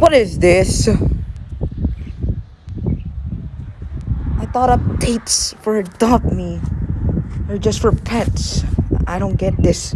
What is this? I thought updates for dog Me are just for pets. I don't get this.